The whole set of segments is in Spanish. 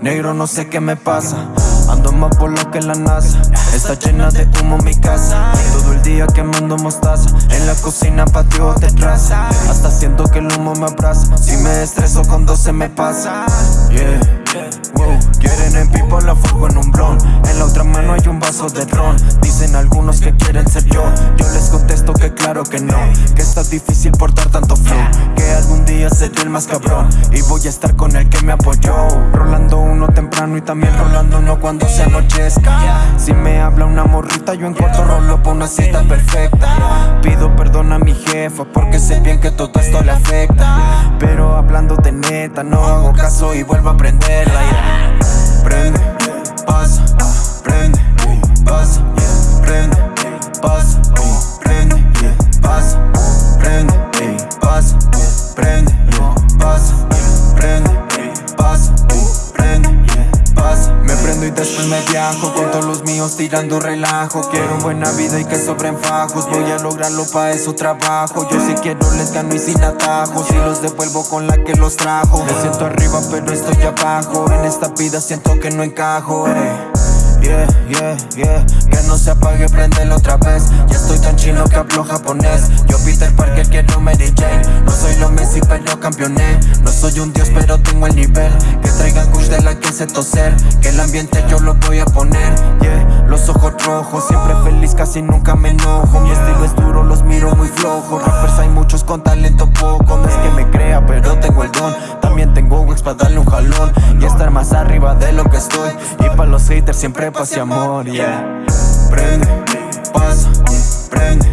negro no sé qué me pasa. Ando más por lo que la NASA. Está llena de humo mi casa. Todo el día quemando mostaza. En la cocina patio de traza Hasta siento que el humo me abraza. Si me estreso cuando se me pasa. Yeah, wow. Quieren en pipo la fuego en un blon. En la otra mano hay un vaso de ron. Dicen algunos que quieren ser yo. Yo les contesto que claro que no. Que está difícil portar tanto flow día seré el más cabrón. Y voy a estar con el que me apoyó. Rolando uno temprano y también rolando uno cuando se anochezca. Si me habla una morrita yo en cuarto rolo pa' una cita perfecta. Pido perdón a mi jefa porque sé bien que todo esto le afecta. Pero hablando de neta no hago caso y vuelvo a prenderla Prende, pasa, prende, pasa, prende, pasa, después me viajo con todos los míos tirando relajo. Quiero buena vida y que sobren fajos. Voy a lograrlo pa' eso trabajo. Yo si quiero les gano y sin atajos. Y los devuelvo con la que los trajo. Me siento arriba pero estoy abajo. En esta vida siento que no encajo. Yeah, yeah, yeah Que no se apague, prendelo otra vez Ya estoy tan chino que hablo japonés Yo Peter Parker quiero Mary Jane pero campeoné. No soy un dios pero tengo el nivel. Que traigan kush de la que se toser. Que el ambiente yo lo voy a poner Yeah, los ojos rojos Siempre feliz, casi nunca me enojo. Mi estilo es duro, los miro muy flojos. Rappers hay muchos con talento poco. No es que me crea pero tengo el don. También tengo wax para darle un jalón Y estar más arriba de lo que estoy. Y para los haters siempre paz y amor, yeah. Prende, pasa, prende,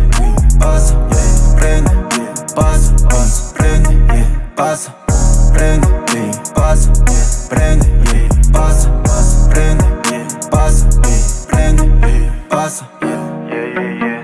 prende, pasa, prende, pasa. Yeah, yeah, yeah.